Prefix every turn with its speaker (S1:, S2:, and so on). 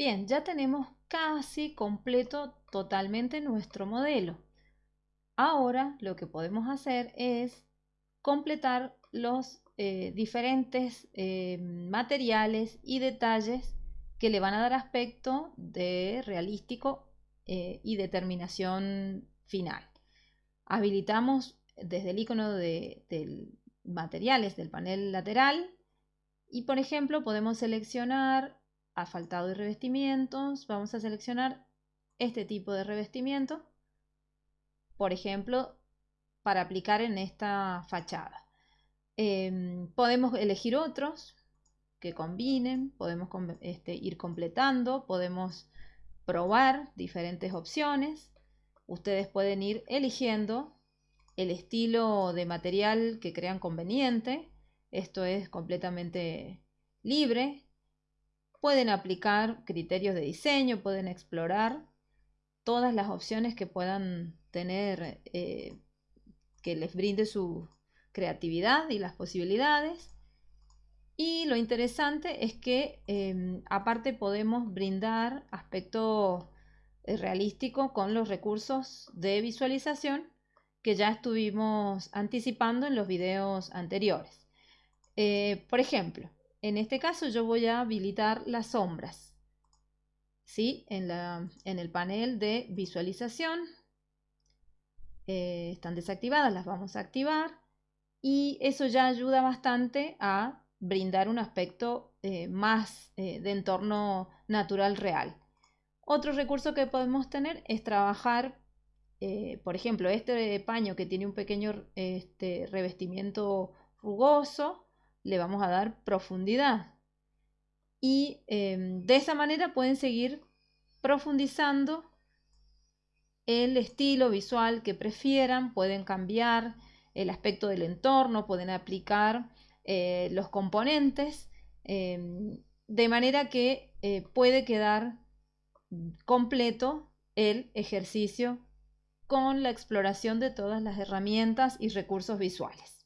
S1: Bien, ya tenemos casi completo totalmente nuestro modelo. Ahora lo que podemos hacer es completar los eh, diferentes eh, materiales y detalles que le van a dar aspecto de realístico eh, y determinación final. Habilitamos desde el icono de, materiales del panel lateral y por ejemplo podemos seleccionar asfaltado y revestimientos. Vamos a seleccionar este tipo de revestimiento, por ejemplo, para aplicar en esta fachada. Em, podemos elegir otros que combinen, podemos este, ir completando, podemos probar diferentes opciones. Ustedes pueden ir eligiendo el estilo de material que crean conveniente. Esto es completamente libre. Pueden aplicar criterios de diseño, pueden explorar todas las opciones que puedan tener, eh, que les brinde su creatividad y las posibilidades. Y lo interesante es que em, aparte podemos brindar aspecto eh, realístico con los recursos de visualización que ya estuvimos anticipando en los videos anteriores. Eh, por ejemplo, en este caso yo voy a habilitar las sombras. ¿sí? En, el panel de visualización eh, están desactivadas, las vamos a activar y eso ya ayuda bastante a brindar un aspecto eh, más eh, de entorno natural real. Otro recurso que podemos tener es trabajar, por ejemplo, este paño que tiene un pequeño este, revestimiento rugoso, le vamos a dar profundidad. Y em, de esa manera pueden seguir profundizando el estilo visual que prefieran, pueden cambiar el aspecto del entorno, pueden aplicar eh, los componentes, em, de manera que eh, puede quedar completo el ejercicio con la exploración de todas las herramientas y recursos visuales.